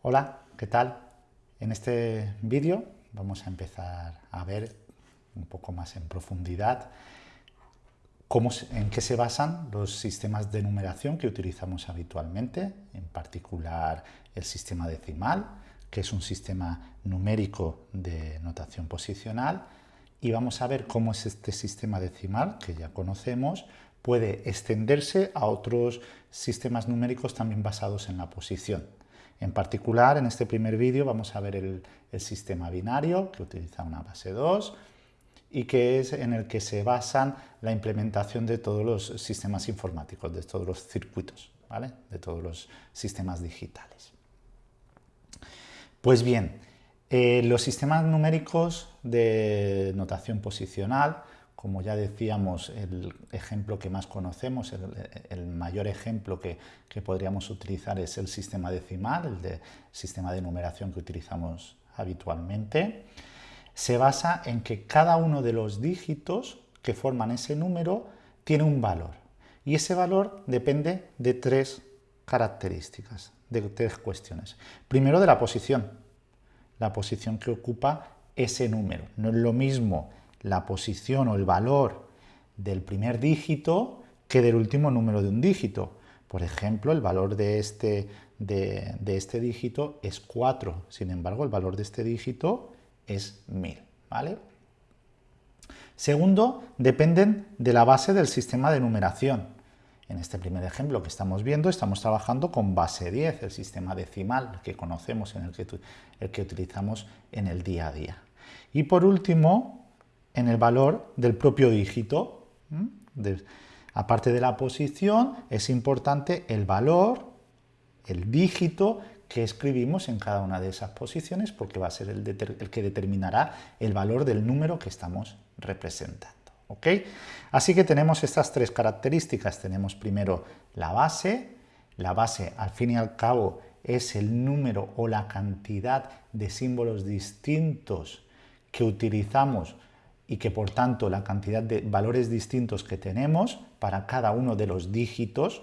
Hola, ¿qué tal? En este vídeo vamos a empezar a ver un poco más en profundidad cómo, en qué se basan los sistemas de numeración que utilizamos habitualmente, en particular el sistema decimal, que es un sistema numérico de notación posicional, y vamos a ver cómo es este sistema decimal, que ya conocemos, puede extenderse a otros sistemas numéricos también basados en la posición. En particular, en este primer vídeo vamos a ver el, sistema binario, que utiliza una base 2, y que es en el que se basan la implementación de todos los sistemas informáticos, de todos los circuitos, ¿vale? de todos los sistemas digitales. Pues bien, eh, los sistemas numéricos de notación posicional, como ya decíamos, el ejemplo que más conocemos, el, mayor ejemplo que, podríamos utilizar es el sistema decimal, el sistema de numeración que utilizamos habitualmente, se basa en que cada uno de los dígitos que forman ese número tiene un valor. Y ese valor depende de tres características, de tres cuestiones. Primero de la posición, la posición que ocupa ese número. No es lo mismo la posición o el valor del primer dígito que del último número de un dígito. Por ejemplo, el valor de este, de, este dígito es 4, sin embargo, el valor de este dígito es 1000. ¿vale? Segundo, dependen de la base del sistema de numeración. En este primer ejemplo que estamos viendo, estamos trabajando con base 10, el sistema decimal que conocemos, en el que, el que utilizamos en el día a día. Y por último, en el valor del propio dígito. aparte de la posición, es importante el valor, el dígito que escribimos en cada una de esas posiciones porque va a ser el, que determinará el valor del número que estamos representando. ¿ok? Así que tenemos estas tres características. Tenemos primero la base. La base, al fin y al cabo, es el número o la cantidad de símbolos distintos que utilizamos y que por tanto la cantidad de valores distintos que tenemos para cada uno de los dígitos,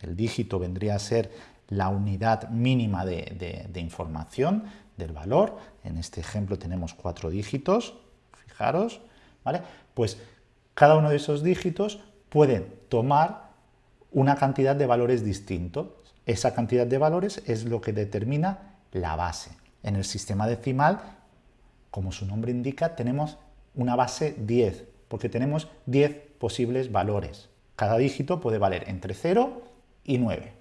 el dígito vendría a ser la unidad mínima de, de información del valor, en este ejemplo tenemos cuatro dígitos, fijaros, ¿vale? Pues cada uno de esos dígitos puede tomar una cantidad de valores distintos. Esa cantidad de valores es lo que determina la base. En el sistema decimal, como su nombre indica, tenemos una base 10, porque tenemos 10 posibles valores. Cada dígito puede valer entre 0 y 9.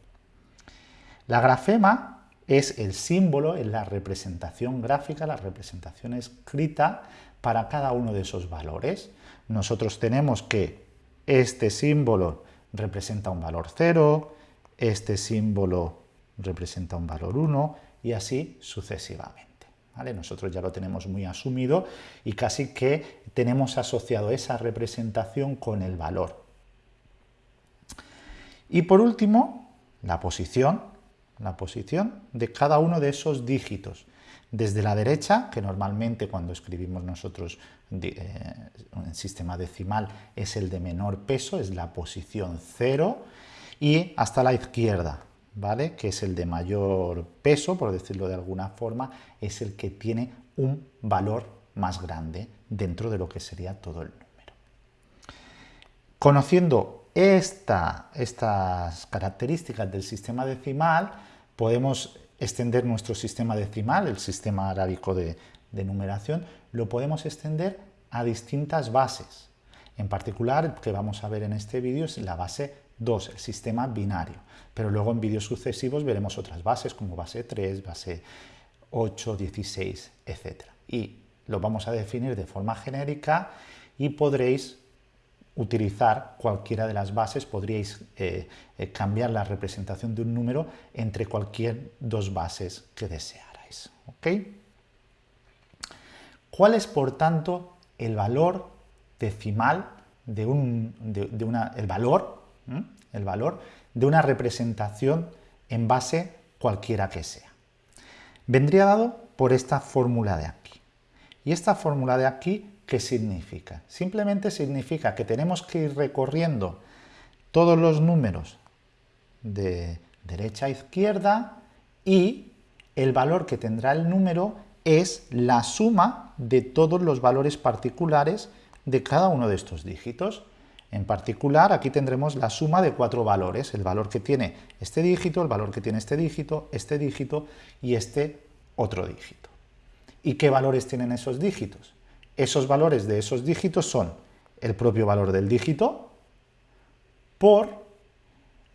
La grafema es el símbolo, es la representación gráfica, la representación escrita para cada uno de esos valores. Nosotros tenemos que este símbolo representa un valor 0, este símbolo representa un valor 1 y así sucesivamente. Nosotros ya lo tenemos muy asumido y casi que tenemos asociado esa representación con el valor. Y por último, la posición, la posición de cada uno de esos dígitos. Desde la derecha, que normalmente cuando escribimos nosotros eh, en sistema decimal es el de menor peso, es la posición 0, y hasta la izquierda, ¿vale? que es el de mayor peso, por decirlo de alguna forma, es el que tiene un valor más grande dentro de lo que sería todo el número. Conociendo estas características del sistema decimal, podemos extender nuestro sistema decimal, el sistema arábico de, de numeración, lo podemos extender a distintas bases. En particular, que vamos a ver en este vídeo es la base 2, el sistema binario. Pero luego en vídeos sucesivos veremos otras bases como base 3, base 8, 16, etc. Y lo vamos a definir de forma genérica y podréis utilizar cualquiera de las bases, podríais eh, eh, cambiar la representación de un número entre cualquier dos bases que desearais. ¿Cuál es, por tanto, el valor decimal de, un, de una, el valor el valor de una representación en base cualquiera que sea. Vendría dado por esta fórmula de aquí. ¿Y esta fórmula de aquí qué significa? Simplemente significa que tenemos que ir recorriendo todos los números de derecha a izquierda y el valor que tendrá el número es la suma de todos los valores particulares de cada uno de estos dígitos. En particular, aquí tendremos la suma de cuatro valores, el valor que tiene este dígito, el valor que tiene este dígito, este dígito y este otro dígito. ¿Y qué valores tienen esos dígitos? Esos valores de esos dígitos son el propio valor del dígito por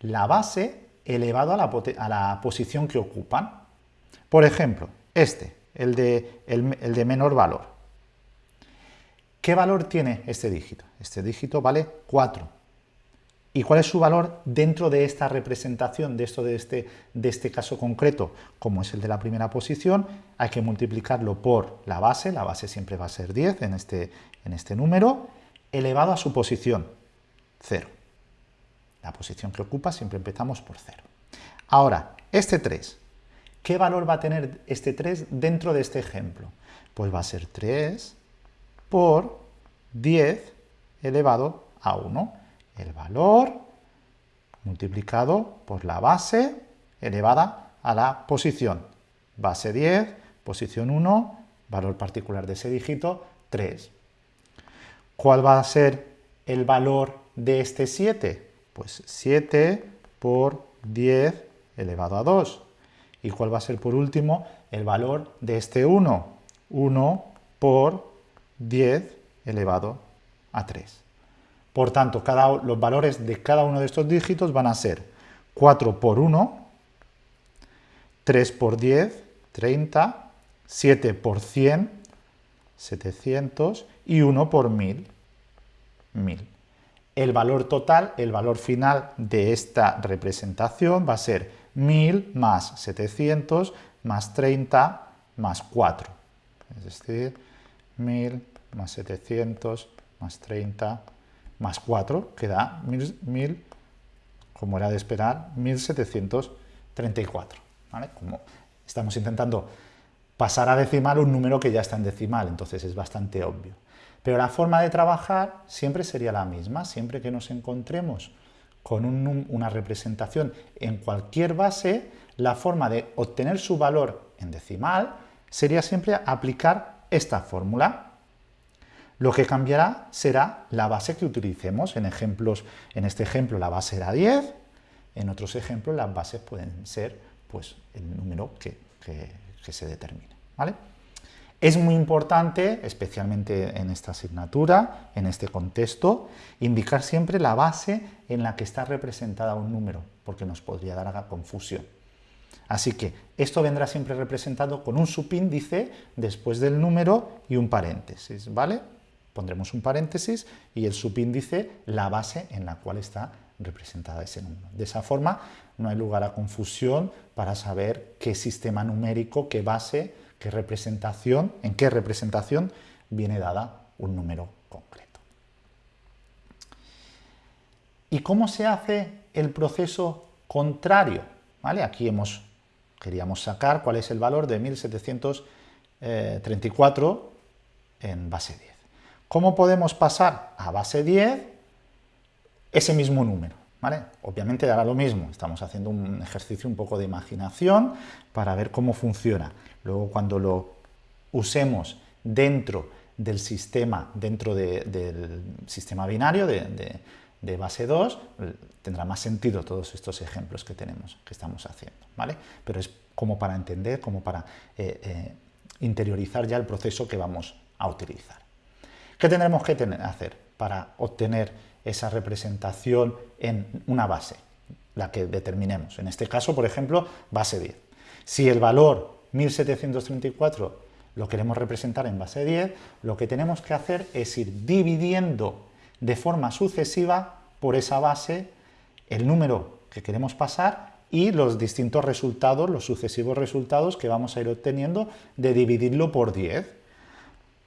la base elevado a la, posición que ocupan. Por ejemplo, este, el de, el de menor valor. ¿Qué valor tiene este dígito? Este dígito vale 4. ¿Y cuál es su valor dentro de esta representación, de, esto, de, este, de este caso concreto? Como es el de la primera posición, hay que multiplicarlo por la base, la base siempre va a ser 10 en este, en este número, elevado a su posición, 0. La posición que ocupa siempre empezamos por 0. Ahora, este 3, ¿qué valor va a tener este 3 dentro de este ejemplo? Pues va a ser 3 por 10 elevado a 1. El valor multiplicado por la base elevada a la posición. Base 10, posición 1, valor particular de ese dígito, 3. ¿Cuál va a ser el valor de este 7? Pues 7 por 10 elevado a 2. ¿Y cuál va a ser por último el valor de este 1? 1 por 10 elevado a 3. Por tanto, cada, los valores de cada uno de estos dígitos van a ser 4 por 1, 3 por 10, 30, 7 por 100, 700 y 1 por 1000, 1000. El valor total, el valor final de esta representación va a ser 1000 más 700 más 30 más 4. Es decir, 1000 más 700 más 30 más 4, que da 1000, como era de esperar, 1734. Como estamos intentando pasar a decimal un número que ya está en decimal, entonces es bastante obvio. Pero la forma de trabajar siempre sería la misma, siempre que nos encontremos con una representación en cualquier base, la forma de obtener su valor en decimal sería siempre aplicar esta fórmula. Lo que cambiará será la base que utilicemos. En, ejemplos, en este ejemplo la base era 10, en otros ejemplos las bases pueden ser pues, el número que, se determine. ¿vale? Es muy importante, especialmente en esta asignatura, en este contexto, indicar siempre la base en la que está representada un número, porque nos podría dar confusión. Así que esto vendrá siempre representado con un subíndice después del número y un paréntesis, ¿vale? Pondremos un paréntesis y el subíndice la base en la cual está representada ese número. De esa forma no hay lugar a confusión para saber qué sistema numérico, qué base, qué representación, en qué representación viene dada un número concreto. ¿Y cómo se hace el proceso contrario? ¿Vale? Aquí hemos queríamos sacar cuál es el valor de 1734 en base 10. ¿Cómo podemos pasar a base 10 ese mismo número? Obviamente dará lo mismo, estamos haciendo un ejercicio un poco de imaginación para ver cómo funciona. Luego cuando lo usemos dentro del sistema, dentro del sistema binario de, base 2, tendrá más sentido todos estos ejemplos que tenemos, que estamos haciendo. Pero es como para entender, como para eh, eh, interiorizar ya el proceso que vamos a utilizar. ¿Qué tendremos que hacer para obtener esa representación en una base? La que determinemos. En este caso, por ejemplo, base 10. Si el valor 1734 lo queremos representar en base 10, lo que tenemos que hacer es ir dividiendo de forma sucesiva por esa base el número que queremos pasar y los distintos resultados, los sucesivos resultados que vamos a ir obteniendo de dividirlo por 10.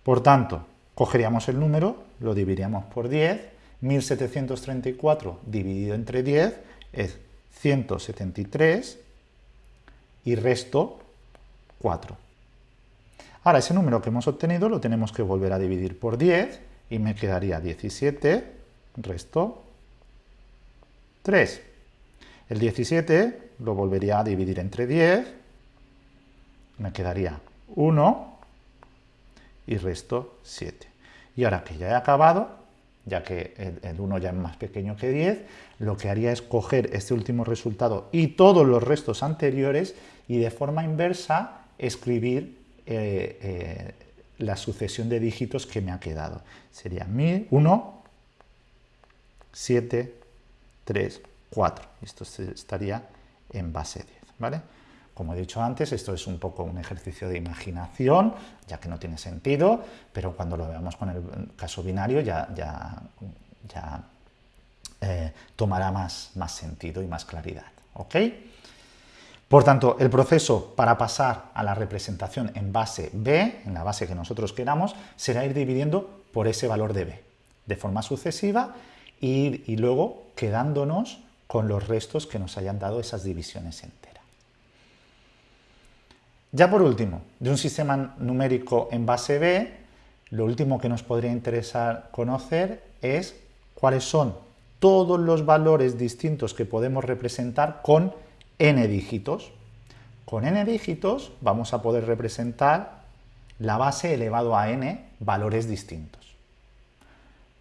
Por tanto, cogeríamos el número, lo dividiríamos por 10, 1734 dividido entre 10 es 173 y resto 4. Ahora, ese número que hemos obtenido lo tenemos que volver a dividir por 10 y me quedaría 17, resto 3. El 17 lo volvería a dividir entre 10 me quedaría 1 y resto 7. Y ahora que ya he acabado, ya que el, 1 ya es más pequeño que 10, lo que haría es coger este último resultado y todos los restos anteriores y de forma inversa escribir eh, eh, la sucesión de dígitos que me ha quedado. Sería 1, 7, 3, 4. Esto estaría en base 10, ¿vale? Como he dicho antes, esto es un poco un ejercicio de imaginación, ya que no tiene sentido, pero cuando lo veamos con el caso binario ya, eh, tomará más, sentido y más claridad. ¿ok? Por tanto, el proceso para pasar a la representación en base B, en la base que nosotros queramos, será ir dividiendo por ese valor de B, de forma sucesiva, y, y luego quedándonos con los restos que nos hayan dado esas divisiones enteras. Ya por último, de un sistema numérico en base B, lo último que nos podría interesar conocer es cuáles son todos los valores distintos que podemos representar con n dígitos. Con n dígitos vamos a poder representar la base elevado a n valores distintos.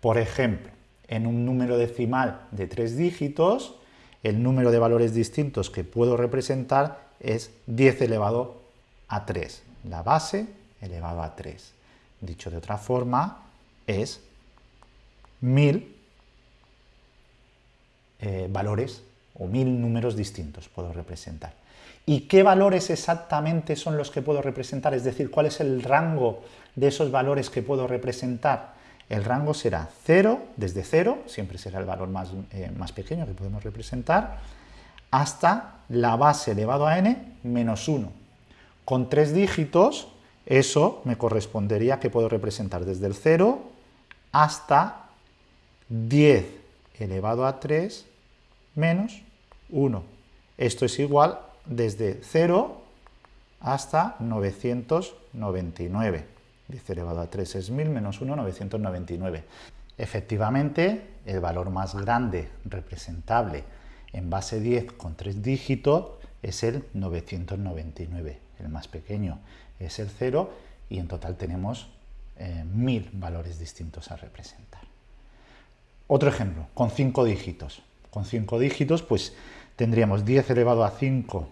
Por ejemplo, en un número decimal de tres dígitos, el número de valores distintos que puedo representar es 10 elevado a 3. La base elevado a 3. Dicho de otra forma, es 1000 eh, valores o 1000 números distintos puedo representar. ¿Y qué valores exactamente son los que puedo representar? Es decir, ¿cuál es el rango de esos valores que puedo representar? El rango será 0, desde 0, siempre será el valor más, eh, más pequeño que podemos representar, hasta la base elevado a n menos 1, con tres dígitos, eso me correspondería que puedo representar desde el 0 hasta 10 elevado a 3 menos 1. Esto es igual desde 0 hasta 999. 10 elevado a 3 es 1000 menos 1, 999. Efectivamente, el valor más grande representable en base 10 con tres dígitos es el 999 el más pequeño es el 0 y en total tenemos eh, mil valores distintos a representar. Otro ejemplo, con 5 dígitos. Con 5 dígitos pues tendríamos 10 elevado a 5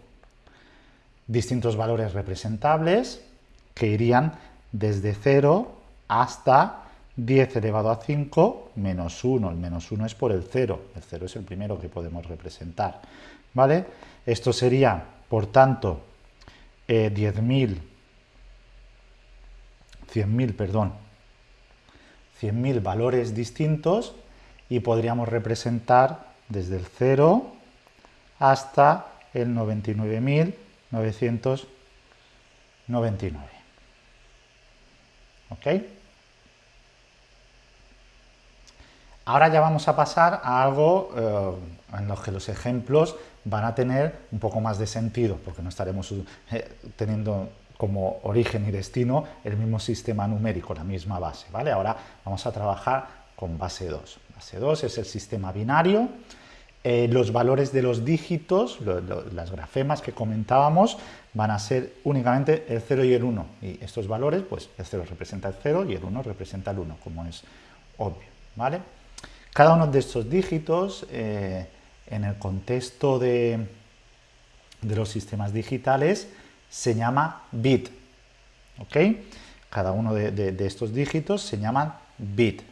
distintos valores representables que irían desde 0 hasta 10 elevado a 5 menos 1. El menos 1 es por el 0. El 0 es el primero que podemos representar. ¿Vale? Esto sería, por tanto, 10.000, 100.000, perdón, 100.000 valores distintos y podríamos representar desde el 0 hasta el 99.999. ¿Ok? Ahora ya vamos a pasar a algo eh, en lo que los ejemplos van a tener un poco más de sentido, porque no estaremos eh, teniendo como origen y destino el mismo sistema numérico, la misma base. ¿vale? Ahora vamos a trabajar con base 2. Base 2 es el sistema binario. Eh, los valores de los dígitos, las grafemas que comentábamos, van a ser únicamente el 0 y el 1. Y estos valores, pues el 0 representa el 0 y el 1 representa el 1, como es obvio. ¿vale? Cada uno de estos dígitos, eh, en el contexto de, los sistemas digitales, se llama bit. ¿ok? Cada uno de, estos dígitos se llama bit.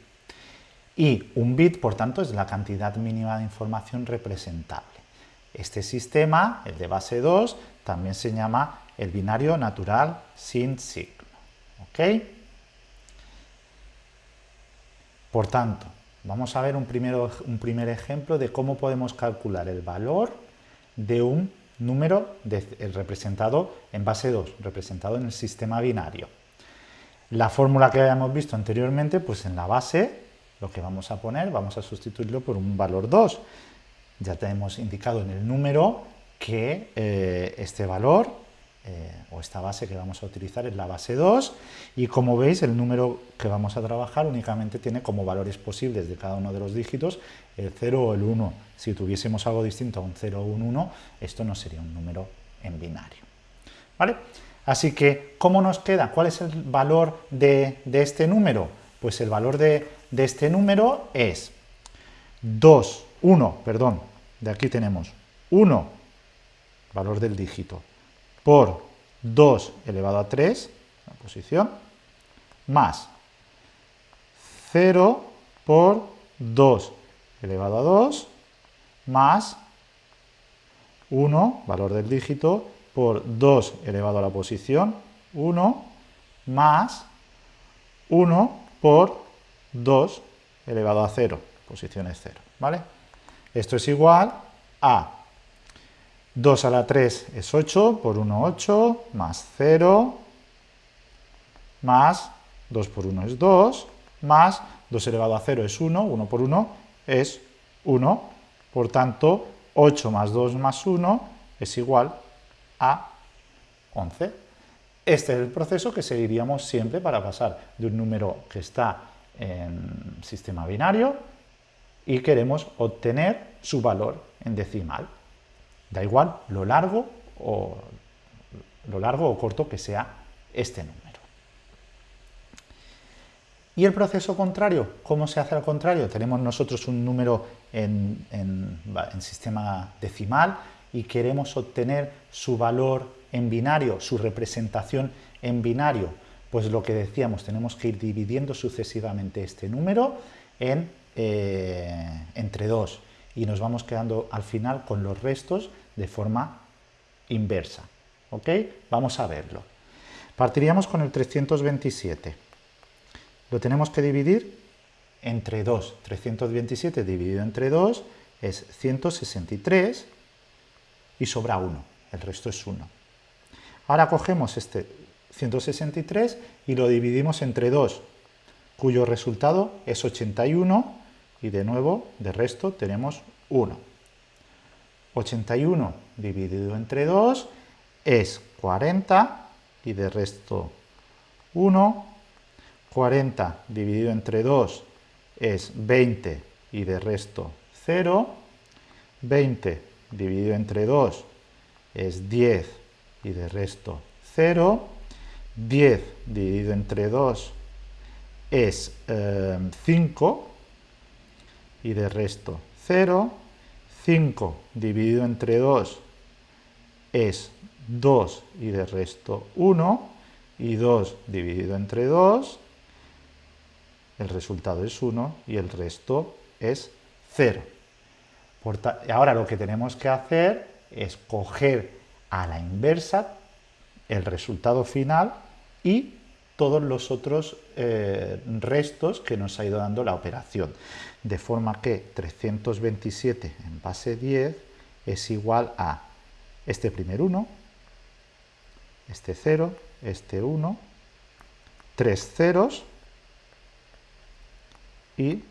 Y un bit, por tanto, es la cantidad mínima de información representable. Este sistema, el de base 2, también se llama el binario natural sin signo. ¿ok? Por tanto, Vamos a ver un, un primer ejemplo de cómo podemos calcular el valor de un número representado en base 2, representado en el sistema binario. La fórmula que habíamos visto anteriormente, pues en la base lo que vamos a poner, vamos a sustituirlo por un valor 2. Ya tenemos indicado en el número que eh, este valor eh, o esta base que vamos a utilizar es la base 2 y como veis el número que vamos a trabajar únicamente tiene como valores posibles de cada uno de los dígitos el 0 o el 1. Si tuviésemos algo distinto a un 0 o un 1, esto no sería un número en binario. ¿Vale? Así que, ¿cómo nos queda? ¿Cuál es el valor de, este número? Pues el valor de, de este número es 2, 1, perdón, de aquí tenemos 1, valor del dígito, por 2 elevado a 3, la posición, más 0 por 2 elevado a 2, más 1, valor del dígito, por 2 elevado a la posición 1, más 1 por 2 elevado a 0, posición es 0, ¿vale? Esto es igual a 2 a la 3 es 8, por 1 8, más 0, más 2 por 1 es 2, más 2 elevado a 0 es 1, 1 por 1 es 1, por tanto 8 más 2 más 1 es igual a 11. Este es el proceso que seguiríamos siempre para pasar de un número que está en sistema binario y queremos obtener su valor en decimal. Da igual lo largo o, lo largo o corto que sea este número. ¿Y el proceso contrario? ¿Cómo se hace al contrario? Tenemos nosotros un número en, sistema decimal y queremos obtener su valor en binario, su representación en binario. Pues lo que decíamos, tenemos que ir dividiendo sucesivamente este número eh, entre dos y nos vamos quedando al final con los restos de forma inversa. ¿Ok? Vamos a verlo. Partiríamos con el 327. Lo tenemos que dividir entre 2. 327 dividido entre 2 es 163 y sobra 1. El resto es 1. Ahora cogemos este 163 y lo dividimos entre 2, cuyo resultado es 81 y de nuevo de resto tenemos 1. 81 dividido entre 2 es 40 y de resto 1 40 dividido entre 2 es 20 y de resto 0. 20 dividido entre 2 es 10 y de resto 0. 10 dividido entre 2 es 5 eh, y de resto 0. 5 dividido entre 2 es 2 y de resto 1. Y 2 dividido entre 2 el resultado es 1 y el resto es 0. ahora lo que tenemos que hacer es coger a la inversa el resultado final y todos los otros eh, restos que nos ha ido dando la operación. De forma que 327 en base 10 es igual a este primer 1, este 0, este 1, tres ceros y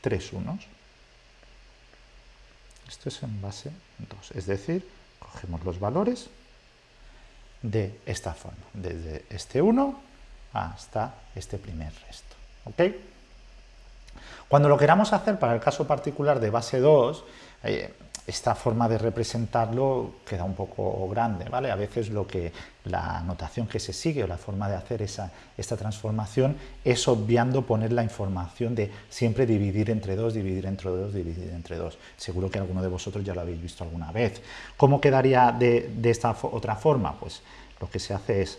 tres unos. Esto es en base 2, es decir, cogemos los valores de esta forma, desde este 1 hasta este primer resto. ¿ok? Cuando lo queramos hacer para el caso particular de base 2, esta forma de representarlo queda un poco grande, ¿vale? A veces lo que la notación que se sigue o la forma de hacer esa, esta transformación es obviando poner la información de siempre dividir entre dos, dividir entre dos, dividir entre dos. Seguro que alguno de vosotros ya lo habéis visto alguna vez. ¿Cómo quedaría de, de esta otra forma? Pues lo que se hace es,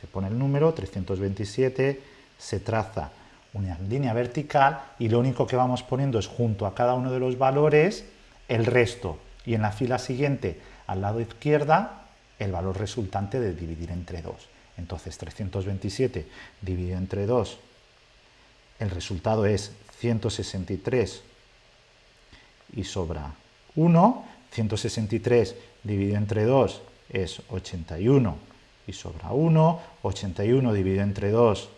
se pone el número 327, se traza una línea vertical y lo único que vamos poniendo es junto a cada uno de los valores el resto y en la fila siguiente, al lado izquierda, el valor resultante de dividir entre 2. Entonces 327 dividido entre 2, el resultado es 163 y sobra 1. 163 dividido entre 2 es 81 y sobra 1. 81 dividido entre 2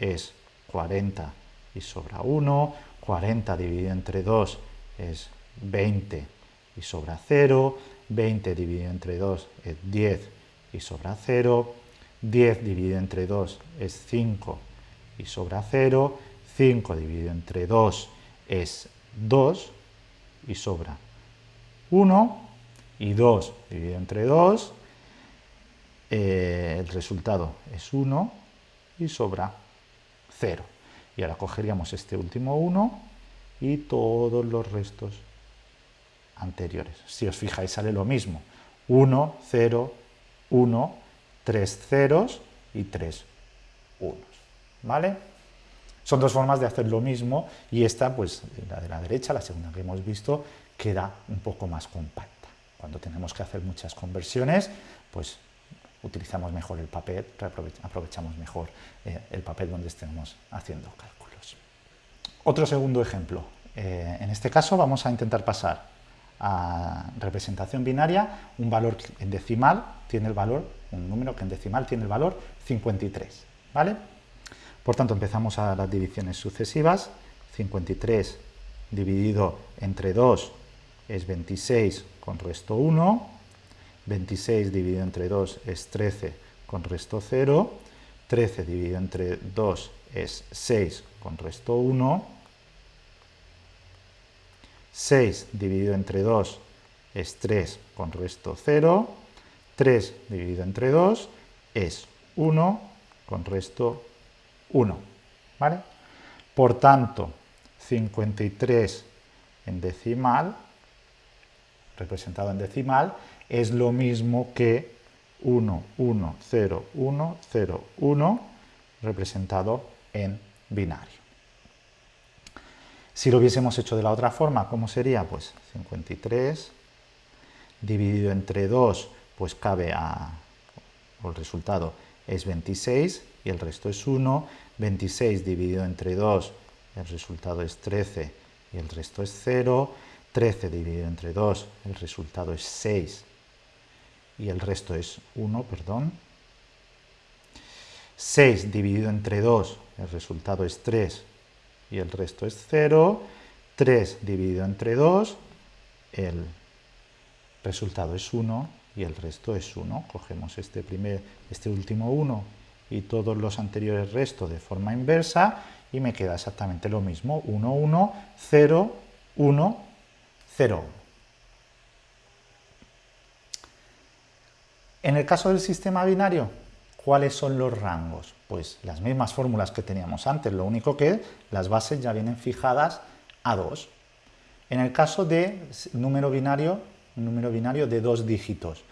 es 40 y sobra 1. 40 dividido entre 2 es 20 y sobra 0, 20 dividido entre 2 es 10 y sobra 0, 10 dividido entre 2 es 5 y sobra 0, 5 dividido entre 2 es 2 y sobra 1, y 2 dividido entre 2 eh, el resultado es 1 y sobra 0. Y ahora cogeríamos este último 1 y todos los restos anteriores. Si os fijáis sale lo mismo. 1, 0, 1, 3 ceros y 3 unos. ¿Vale? Son dos formas de hacer lo mismo y esta, pues la de la derecha, la segunda que hemos visto, queda un poco más compacta. Cuando tenemos que hacer muchas conversiones, pues utilizamos mejor el papel, aprovechamos mejor eh, el papel donde estemos haciendo cálculos. Otro segundo ejemplo. Eh, en este caso vamos a intentar pasar a representación binaria un valor en decimal tiene el valor, un número que en decimal tiene el valor 53. ¿vale? Por tanto, empezamos a las divisiones sucesivas. 53 dividido entre 2 es 26 con resto 1. 26 dividido entre 2 es 13 con resto 0. 13 dividido entre 2 es 6 con resto 1. 6 dividido entre 2 es 3 con resto 0. 3 dividido entre 2 es 1 con resto 1. ¿vale? Por tanto, 53 en decimal, representado en decimal, es lo mismo que 1, 1, 0, 1, 0, 1, representado en binario. Si lo hubiésemos hecho de la otra forma, ¿cómo sería? Pues 53 dividido entre 2, pues cabe a, el resultado es 26 y el resto es 1. 26 dividido entre 2, el resultado es 13 y el resto es 0. 13 dividido entre 2, el resultado es 6 y el resto es 1, perdón. 6 dividido entre 2, el resultado es 3 y el resto es 0. 3 dividido entre 2, el resultado es 1 y el resto es 1. Cogemos este, primer, este último 1 y todos los anteriores restos de forma inversa y me queda exactamente lo mismo. 1, 1, 0, 1, 0. En el caso del sistema binario, ¿cuáles son los rangos? Pues las mismas fórmulas que teníamos antes, lo único que las bases ya vienen fijadas a 2. En el caso de número binario, número binario de dos dígitos.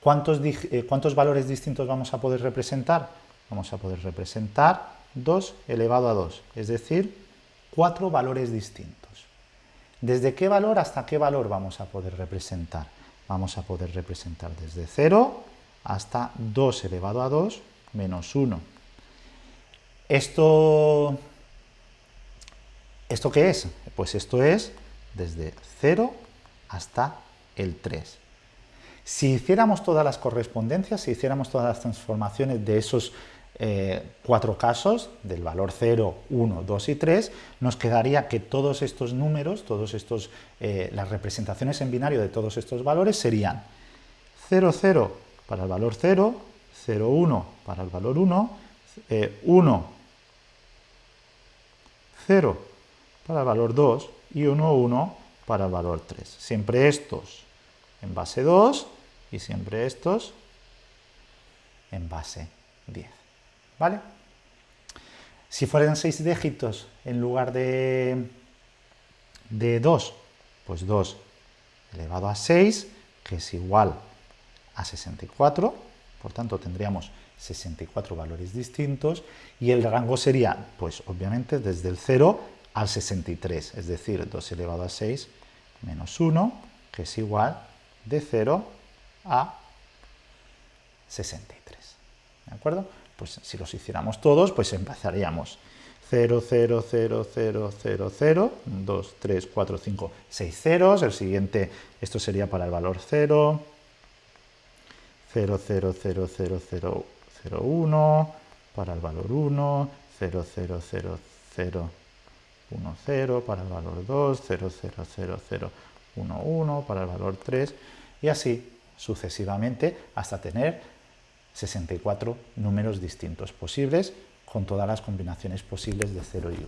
¿Cuántos, eh, ¿Cuántos valores distintos vamos a poder representar? Vamos a poder representar 2 elevado a 2, es decir, cuatro valores distintos. ¿Desde qué valor hasta qué valor vamos a poder representar? Vamos a poder representar desde 0 hasta 2 elevado a 2 menos 1. ¿Esto, ¿Esto qué es? Pues esto es desde 0 hasta el 3. Si hiciéramos todas las correspondencias, si hiciéramos todas las transformaciones de esos eh, cuatro casos, del valor 0, 1, 2 y 3, nos quedaría que todos estos números, todos estos, eh, las representaciones en binario de todos estos valores serían 0, 0 para el valor 0, 0, 1 para el valor 1, 1, 0 para el valor 2 y 1, 1 para el valor 3. Siempre estos en base 2 y siempre estos en base 10. ¿Vale? Si fueran 6 dígitos en lugar de, de 2, pues 2 elevado a 6, que es igual a 64, por tanto tendríamos 64 valores distintos, y el rango sería, pues obviamente, desde el 0 al 63, es decir, 2 elevado a 6 menos 1, que es igual de 0 a 63. ¿De acuerdo? Pues si los hiciéramos todos, pues empezaríamos 0, 0, 0, 0, 0, 0, 2, 3, 4, 5, 6 ceros. El siguiente, esto sería para el valor 0, 0, 0, 0, 0, 0, 0, 1, para el valor 1, 0, 0, 0, 0, 1, 0, para el valor 2, 0, 0, 0, 0, 1, 1, para el valor 3, y así sucesivamente hasta tener 64 números distintos posibles con todas las combinaciones posibles de 0 y 1.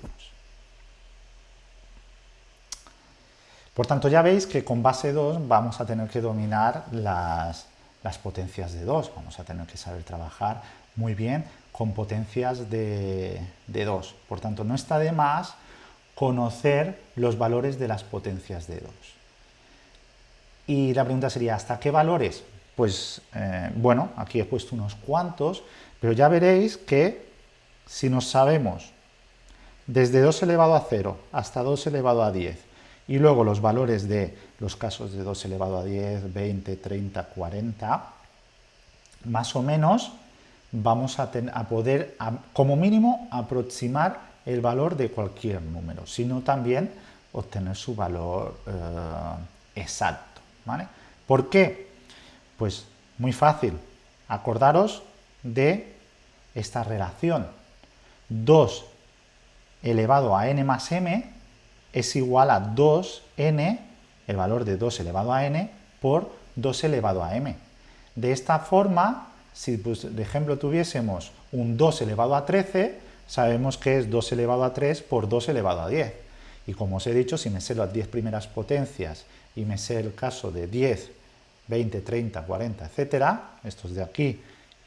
Por tanto, ya veis que con base 2 vamos a tener que dominar las, las potencias de 2. Vamos a tener que saber trabajar muy bien con potencias de, de 2. Por tanto, no está de más conocer los valores de las potencias de 2. Y la pregunta sería, ¿hasta qué valores? Pues, eh, bueno, aquí he puesto unos cuantos, pero ya veréis que si nos sabemos desde 2 elevado a 0 hasta 2 elevado a 10, y luego los valores de los casos de 2 elevado a 10, 20, 30, 40, más o menos vamos a, poder, como mínimo, aproximar el valor de cualquier número, sino también obtener su valor eh, exacto. ¿vale? ¿Por qué? Pues muy fácil. Acordaros de esta relación. 2 elevado a n más m es igual a 2n, el valor de 2 elevado a n, por 2 elevado a m. De esta forma, si pues, de ejemplo tuviésemos un 2 elevado a 13, sabemos que es 2 elevado a 3 por 2 elevado a 10. Y como os he dicho, si me sé las 10 primeras potencias y me sé el caso de 10, 20, 30, 40, etcétera, estos de aquí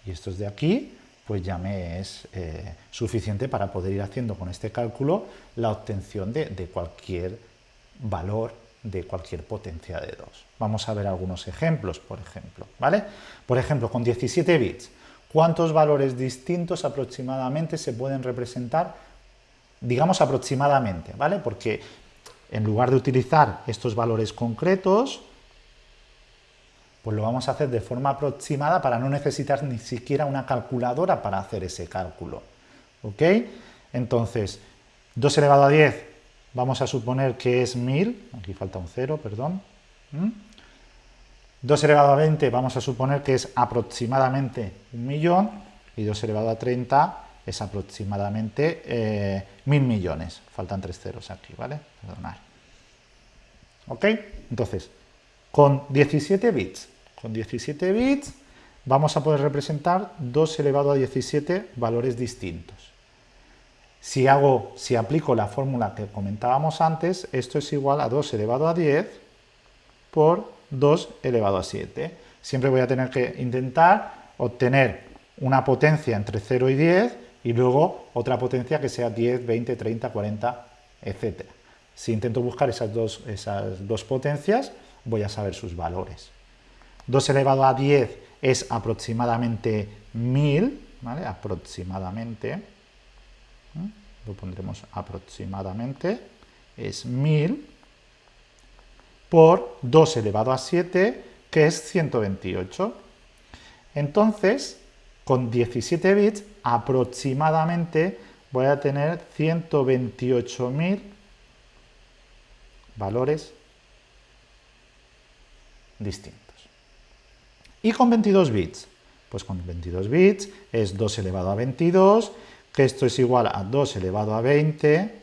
y estos de aquí, pues ya me es eh, suficiente para poder ir haciendo con este cálculo la obtención de, cualquier valor de cualquier potencia de 2. Vamos a ver algunos ejemplos, por ejemplo, ¿vale? Por ejemplo, con 17 bits, ¿cuántos valores distintos aproximadamente se pueden representar? Digamos aproximadamente, ¿vale? Porque en lugar de utilizar estos valores concretos, pues lo vamos a hacer de forma aproximada para no necesitar ni siquiera una calculadora para hacer ese cálculo. ¿Ok? Entonces, 2 elevado a 10, vamos a suponer que es 1000, aquí falta un 0, perdón. 2 elevado a 20 vamos a suponer que es aproximadamente un millón, y 2 elevado a 30 es aproximadamente eh, mil millones. Faltan tres ceros aquí, ¿vale? Perdonad. ¿Ok? Entonces, con 17 bits con 17 bits vamos a poder representar 2 elevado a 17 valores distintos. Si, hago, si aplico la fórmula que comentábamos antes, esto es igual a 2 elevado a 10 por 2 elevado a 7. Siempre voy a tener que intentar obtener una potencia entre 0 y 10 y luego otra potencia que sea 10, 20, 30, 40, etc. Si intento buscar esas dos, esas dos potencias, voy a saber sus valores. 2 elevado a 10 es aproximadamente 1000, ¿vale? Aproximadamente, lo pondremos aproximadamente, es 1000 por 2 elevado a 7, que es 128. Entonces, con 17 bits, aproximadamente voy a tener 128.000 valores distintos. ¿Y con 22 bits? Pues con 22 bits es 2 elevado a 22, que esto es igual a 2 elevado a 20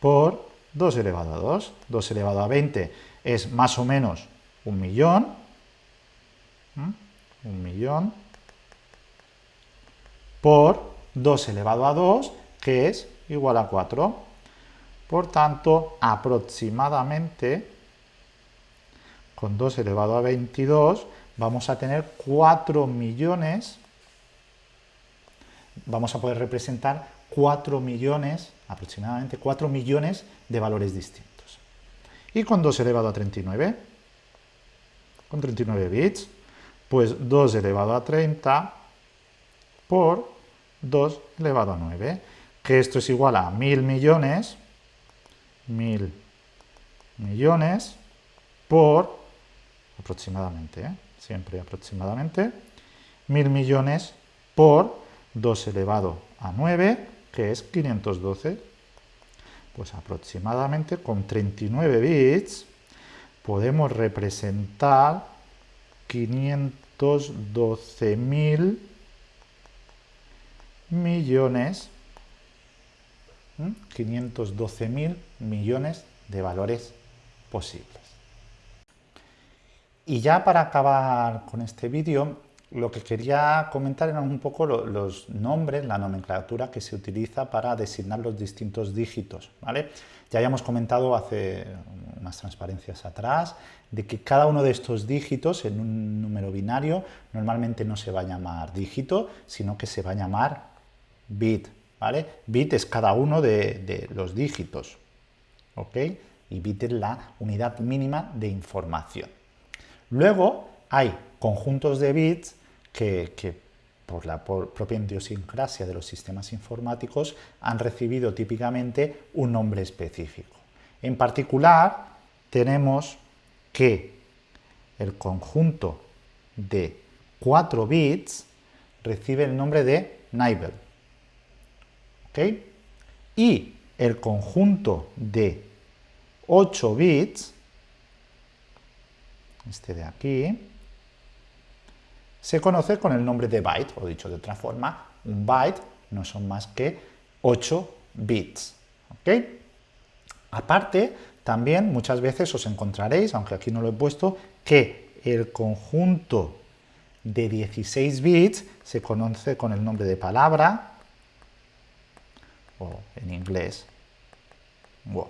por 2 elevado a 2. 2 elevado a 20 es más o menos un millón, un millón, por 2 elevado a 2, que es igual a 4. Por tanto, aproximadamente, con 2 elevado a 22, vamos a tener 4 millones, vamos a poder representar 4 millones, aproximadamente 4 millones de valores distintos. Y con 2 elevado a 39, con 39 bits, pues 2 elevado a 30 por 2 elevado a 9, que esto es igual a 1000 millones, 1000 millones por aproximadamente, ¿eh? siempre aproximadamente, mil millones por 2 elevado a 9, que es 512. Pues aproximadamente con 39 bits podemos representar 512.000 millones 512.000 millones de valores posibles. Y ya para acabar con este vídeo, lo que quería comentar eran un poco los nombres, la nomenclatura que se utiliza para designar los distintos dígitos. ¿vale? Ya habíamos comentado hace más transparencias atrás, de que cada uno de estos dígitos en un número binario normalmente no se va a llamar dígito, sino que se va a llamar bit, ¿vale? Bit es cada uno de, los dígitos, ¿ok? Y bit es la unidad mínima de información. Luego hay conjuntos de bits que, por la propia idiosincrasia de los sistemas informáticos, han recibido típicamente un nombre específico. En particular, tenemos que el conjunto de 4 bits recibe el nombre de Nibel. Y el conjunto de 8 bits, este de aquí, se conoce con el nombre de byte, o dicho de otra forma, un byte no son más que 8 bits. Aparte, también muchas veces os encontraréis, aunque aquí no lo he puesto, que el conjunto de 16 bits se conoce con el nombre de palabra, o en inglés, word.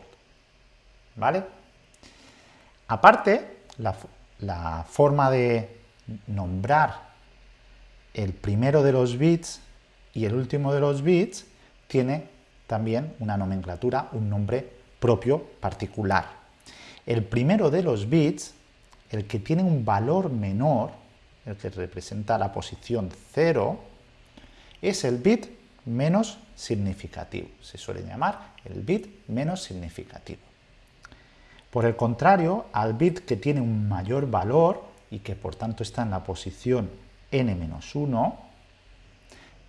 ¿Vale? Aparte, la forma de nombrar el primero de los bits y el último de los bits tiene también una nomenclatura, un nombre propio particular. El primero de los bits, el que tiene un valor menor, el que representa la posición 0, es el bit menos significativo. Se suele llamar el bit menos significativo. Por el contrario, al bit que tiene un mayor valor, y que por tanto está en la posición n-1,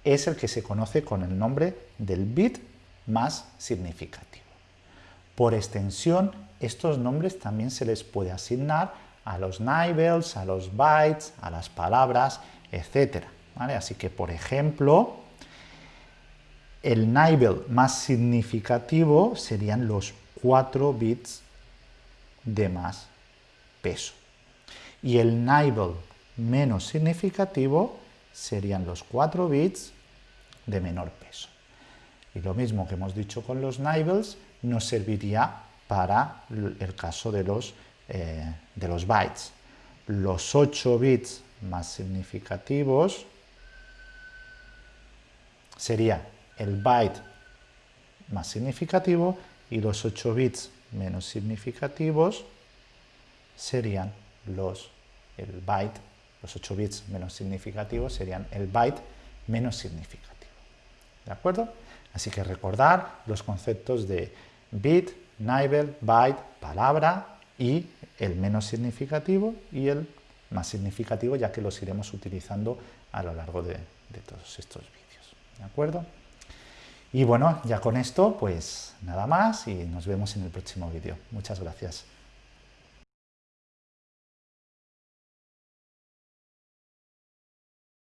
es el que se conoce con el nombre del bit más significativo. Por extensión, estos nombres también se les puede asignar a los nibbles, a los bytes, a las palabras, etc. Así que, por ejemplo, el nibble más significativo serían los 4 bits de más peso y el nibble menos significativo serían los 4 bits de menor peso. Y lo mismo que hemos dicho con los nibbles nos serviría para el caso de los, eh, de los bytes. Los 8 bits más significativos sería el byte más significativo y los 8 bits menos significativos serían los, el byte, los 8 bits menos significativos serían el byte menos significativo. ¿De acuerdo? Así que recordar los conceptos de bit, nibble, byte, palabra y el menos significativo y el más significativo, ya que los iremos utilizando a lo largo de, de todos estos vídeos. ¿De acuerdo? Y bueno, ya con esto, pues nada más y nos vemos en el próximo vídeo. Muchas gracias.